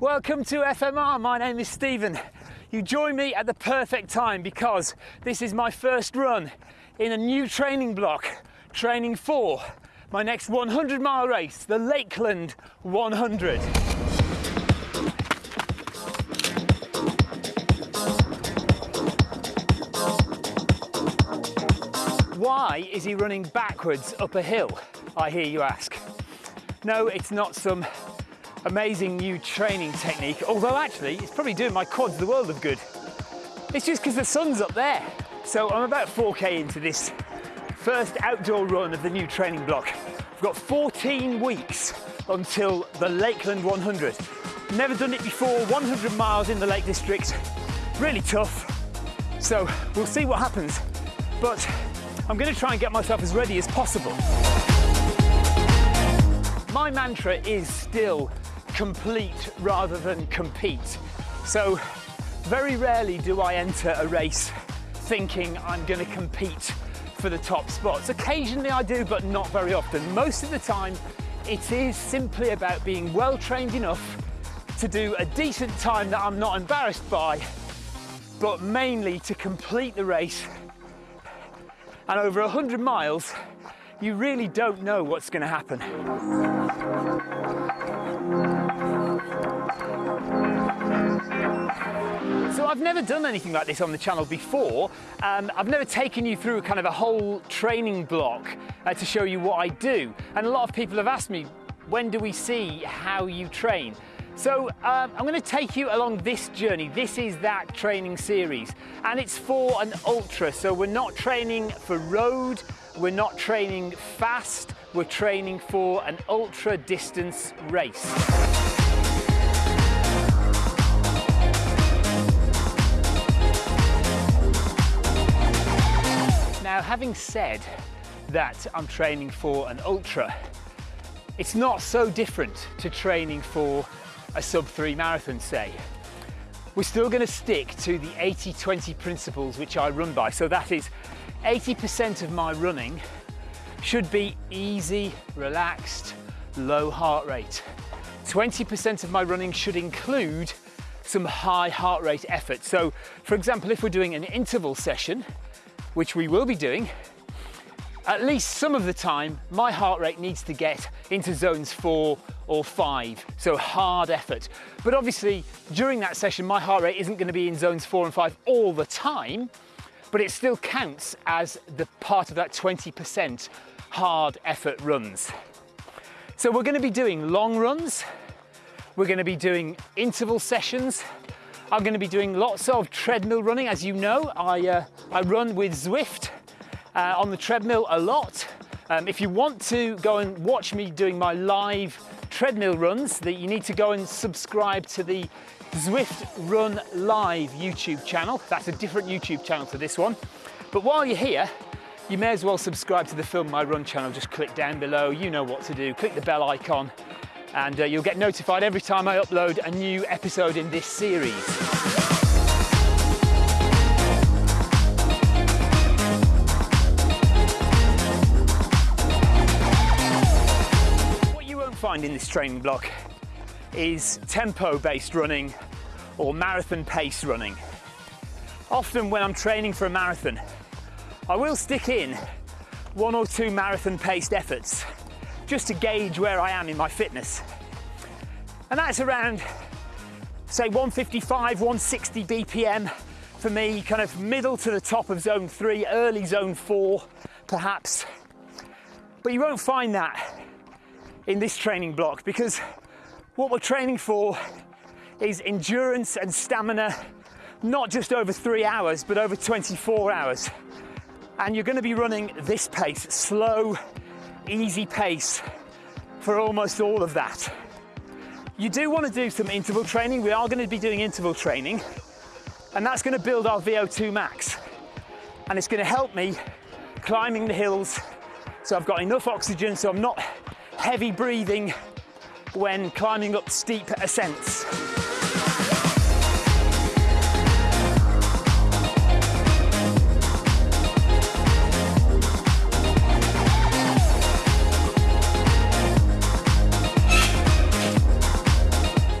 Welcome to FMR. My name is Stephen. You join me at the perfect time because this is my first run in a new training block, training for my next 100 mile race, the Lakeland 100. Why is he running backwards up a hill, I hear you ask? No, it's not some amazing new training technique, although actually it's probably doing my quads the world of good. It's just because the sun's up there. So I'm about 4K into this first outdoor run of the new training block. I've got 14 weeks until the Lakeland 100. Never done it before, 100 miles in the Lake District. Really tough. So we'll see what happens. But I'm gonna try and get myself as ready as possible. My mantra is still complete rather than compete. So very rarely do I enter a race thinking I'm gonna compete for the top spots. Occasionally I do, but not very often. Most of the time, it is simply about being well trained enough to do a decent time that I'm not embarrassed by, but mainly to complete the race and over 100 miles, you really don't know what's going to happen. I've never done anything like this on the channel before. Um, I've never taken you through kind of a whole training block uh, to show you what I do. And a lot of people have asked me, when do we see how you train? So um, I'm going to take you along this journey. This is that training series and it's for an ultra. So we're not training for road, we're not training fast, we're training for an ultra distance race. Having said that I'm training for an ultra, it's not so different to training for a sub three marathon, say. We're still going to stick to the 80-20 principles which I run by. So that is 80% of my running should be easy, relaxed, low heart rate. 20% of my running should include some high heart rate effort. So for example, if we're doing an interval session, which we will be doing, at least some of the time, my heart rate needs to get into zones four or five, so hard effort. But obviously, during that session, my heart rate isn't gonna be in zones four and five all the time, but it still counts as the part of that 20% hard effort runs. So we're gonna be doing long runs, we're gonna be doing interval sessions, I'm gonna be doing lots of treadmill running. As you know, I, uh, I run with Zwift, uh, on the treadmill a lot. Um, if you want to go and watch me doing my live treadmill runs, that you need to go and subscribe to the Zwift Run Live YouTube channel. That's a different YouTube channel to this one. But while you're here, you may as well subscribe to the Film My Run channel. Just click down below, you know what to do. Click the bell icon and uh, you'll get notified every time I upload a new episode in this series. What you won't find in this training block is tempo-based running or marathon pace running. Often when I'm training for a marathon, I will stick in one or two marathon paced efforts just to gauge where I am in my fitness. And that's around, say 155, 160 BPM for me, kind of middle to the top of zone three, early zone four, perhaps. But you won't find that in this training block because what we're training for is endurance and stamina, not just over three hours, but over 24 hours. And you're gonna be running this pace, slow, easy pace for almost all of that. You do wanna do some interval training. We are gonna be doing interval training and that's gonna build our VO2 max. And it's gonna help me climbing the hills so I've got enough oxygen so I'm not heavy breathing when climbing up steep ascents.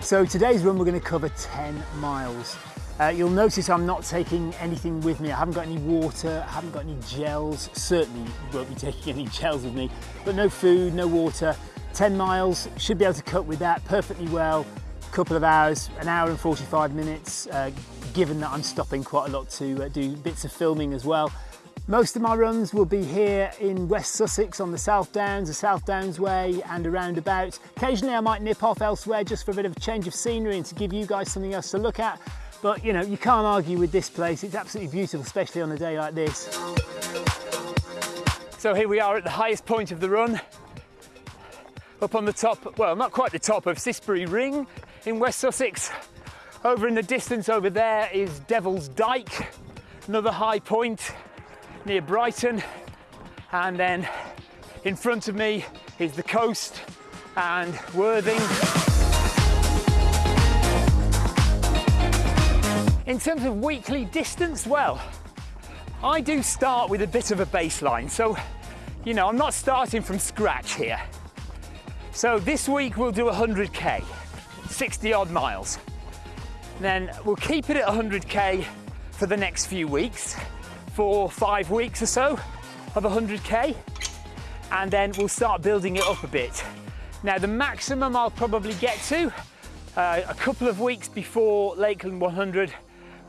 So today's run we're going to cover 10 miles. Uh, you'll notice I'm not taking anything with me. I haven't got any water, I haven't got any gels. Certainly won't be taking any gels with me, but no food, no water. 10 miles, should be able to cope with that perfectly well. A couple of hours, an hour and 45 minutes, uh, given that I'm stopping quite a lot to uh, do bits of filming as well. Most of my runs will be here in West Sussex on the South Downs, the South Downs Way and around about. Occasionally I might nip off elsewhere just for a bit of a change of scenery and to give you guys something else to look at. But you know, you can't argue with this place. It's absolutely beautiful, especially on a day like this. So here we are at the highest point of the run. Up on the top, well, not quite the top of Cissbury Ring in West Sussex. Over in the distance over there is Devil's Dyke, another high point near Brighton. And then in front of me is the coast and Worthing. In terms of weekly distance, well, I do start with a bit of a baseline. So, you know, I'm not starting from scratch here. So this week we'll do 100K, 60 odd miles. Then we'll keep it at 100K for the next few weeks for five weeks or so of 100k and then we'll start building it up a bit. Now the maximum I'll probably get to uh, a couple of weeks before Lakeland 100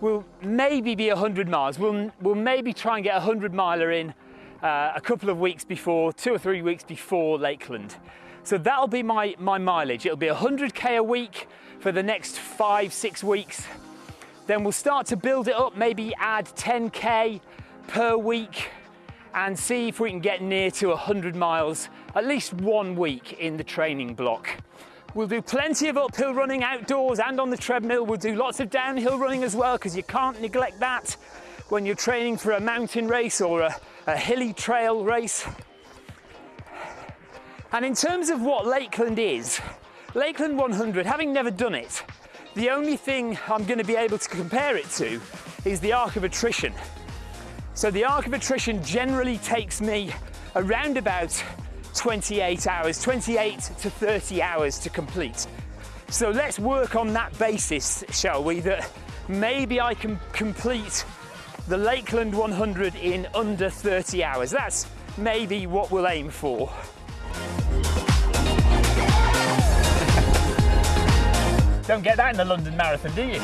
will maybe be 100 miles. We'll, we'll maybe try and get a 100 miler in uh, a couple of weeks before, two or three weeks before Lakeland. So that'll be my, my mileage. It'll be 100k a week for the next five, six weeks. Then we'll start to build it up, maybe add 10k per week and see if we can get near to 100 miles at least one week in the training block. We'll do plenty of uphill running outdoors and on the treadmill. We'll do lots of downhill running as well because you can't neglect that when you're training for a mountain race or a, a hilly trail race. And in terms of what Lakeland is, Lakeland 100, having never done it, the only thing I'm going to be able to compare it to is the arc of attrition. So the arc of attrition generally takes me around about 28 hours, 28 to 30 hours to complete. So let's work on that basis, shall we, that maybe I can complete the Lakeland 100 in under 30 hours. That's maybe what we'll aim for. Don't get that in the London Marathon, do you?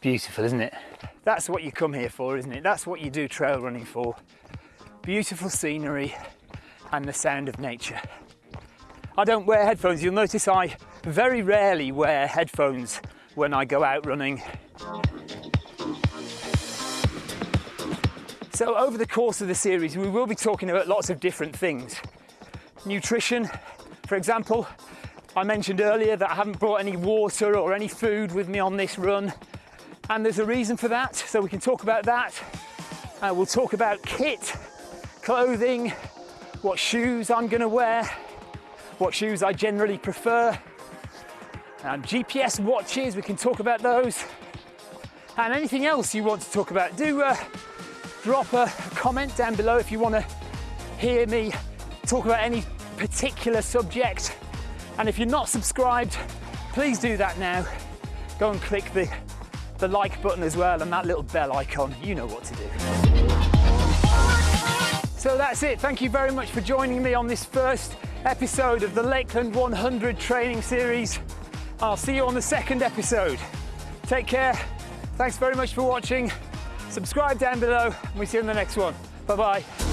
Beautiful, isn't it? That's what you come here for, isn't it? That's what you do trail running for. Beautiful scenery and the sound of nature. I don't wear headphones. You'll notice I very rarely wear headphones when I go out running. So over the course of the series, we will be talking about lots of different things. Nutrition, for example, I mentioned earlier that I haven't brought any water or any food with me on this run and there's a reason for that, so we can talk about that. Uh, we'll talk about kit, clothing, what shoes I'm gonna wear, what shoes I generally prefer, and GPS watches, we can talk about those, and anything else you want to talk about. Do uh, drop a comment down below if you want to hear me talk about any particular subject. And if you're not subscribed, please do that now. Go and click the the like button as well and that little bell icon, you know what to do. So that's it. Thank you very much for joining me on this first episode of the Lakeland 100 training series. I'll see you on the second episode. Take care. Thanks very much for watching. Subscribe down below and we see you in the next one. Bye-bye.